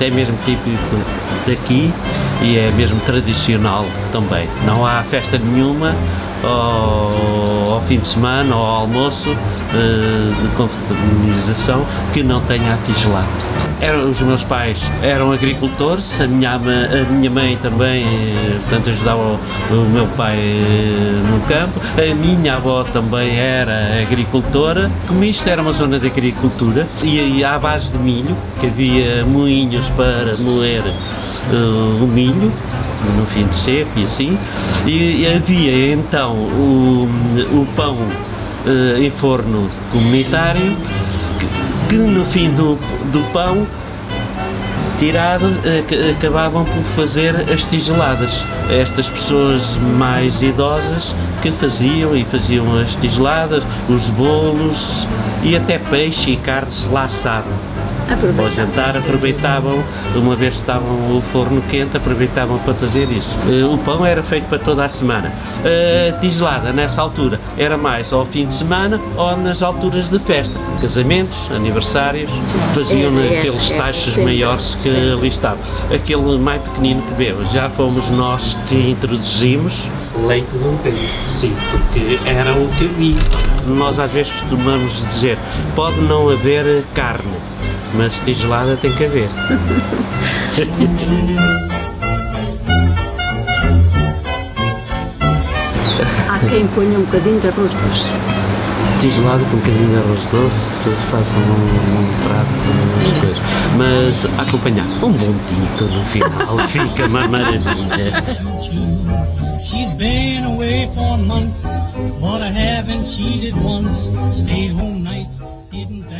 é mesmo típico daqui e é mesmo tradicional também. Não há festa nenhuma ao, ao fim de semana ou ao almoço uh, de confraternização que não tenha a tigelada. Eram, os meus pais eram agricultores, a minha, a minha mãe também, eh, portanto, ajudava o, meu pai eh, no campo, a minha avó também era agricultora. Como isto era uma zona de agricultura, e, à base de milho, que havia moinhos para moer uh, o milho, no fim de seco e assim, e, e havia então o, o pão uh, em forno comunitário, que no fim do, do pão tirado, uh, acabavam por fazer as tigeladas. Estas pessoas mais idosas que faziam e faziam as tigeladas, os bolos e até peixe e carnes lá assavam. Para o jantar aproveitavam, uma vez que estavam o forno quente, aproveitavam para fazer isso. Eh, o pão era feito para toda a semana. A tigelada, nessa altura, era mais ao fim de semana ou nas alturas de festa. Casamentos, aniversários, faziam é, é, aqueles é, taxos é, maiores que ali estavam. Aquele mais pequenino que vemos, já fomos nós que introduzimos leite de ovelha, sim, porque era o que havia. Nós às vezes costumamos dizer, pode não haver carne, mas tigelada tem que haver. Há quem ponha um bocadinho de arroz doce. Tigelada com um bocadinho de arroz doce, façam um, um prato com as coisas. Mas acompanhar um bom tinto no final fica uma maravilha. She's been away for months, but I haven't cheated once. Stayed home nights, didn't